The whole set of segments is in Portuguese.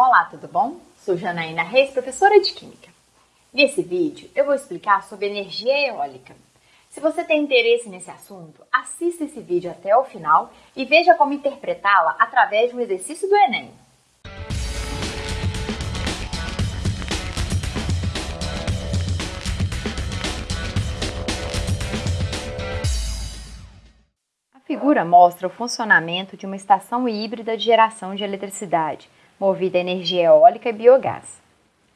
Olá, tudo bom? Sou Janaína Reis, professora de Química. Nesse vídeo eu vou explicar sobre energia eólica. Se você tem interesse nesse assunto, assista esse vídeo até o final e veja como interpretá-la através de um exercício do Enem. A figura mostra o funcionamento de uma estação híbrida de geração de eletricidade movida a energia eólica e biogás.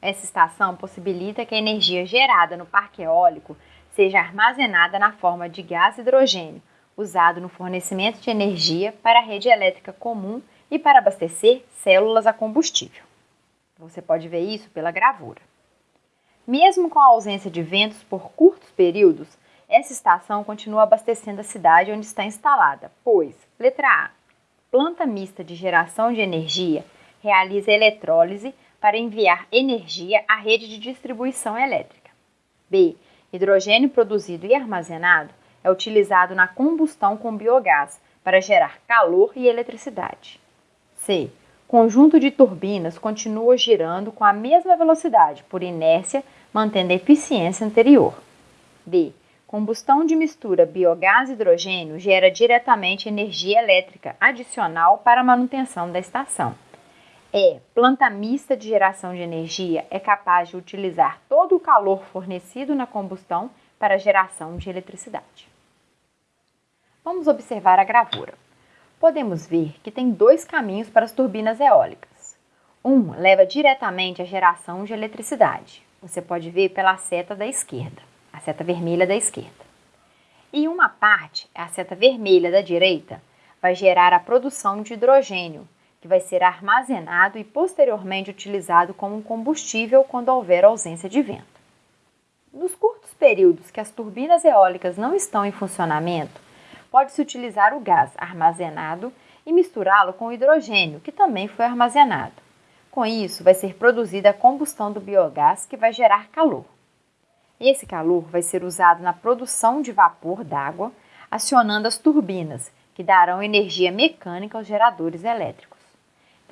Essa estação possibilita que a energia gerada no parque eólico seja armazenada na forma de gás hidrogênio, usado no fornecimento de energia para a rede elétrica comum e para abastecer células a combustível. Você pode ver isso pela gravura. Mesmo com a ausência de ventos por curtos períodos, essa estação continua abastecendo a cidade onde está instalada, pois, letra A, planta mista de geração de energia realiza eletrólise para enviar energia à rede de distribuição elétrica. B. Hidrogênio produzido e armazenado é utilizado na combustão com biogás para gerar calor e eletricidade. C. Conjunto de turbinas continua girando com a mesma velocidade, por inércia, mantendo a eficiência anterior. D. Combustão de mistura biogás-hidrogênio gera diretamente energia elétrica adicional para a manutenção da estação é planta mista de geração de energia é capaz de utilizar todo o calor fornecido na combustão para a geração de eletricidade. Vamos observar a gravura. Podemos ver que tem dois caminhos para as turbinas eólicas. Um leva diretamente à geração de eletricidade. Você pode ver pela seta da esquerda, a seta vermelha da esquerda. E uma parte, a seta vermelha da direita, vai gerar a produção de hidrogênio, que vai ser armazenado e posteriormente utilizado como combustível quando houver ausência de vento. Nos curtos períodos que as turbinas eólicas não estão em funcionamento, pode-se utilizar o gás armazenado e misturá-lo com o hidrogênio, que também foi armazenado. Com isso, vai ser produzida a combustão do biogás, que vai gerar calor. Esse calor vai ser usado na produção de vapor d'água, acionando as turbinas, que darão energia mecânica aos geradores elétricos.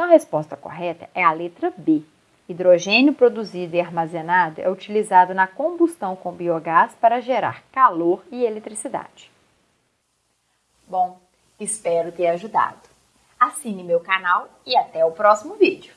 Então, a resposta correta é a letra B. Hidrogênio produzido e armazenado é utilizado na combustão com biogás para gerar calor e eletricidade. Bom, espero ter ajudado. Assine meu canal e até o próximo vídeo.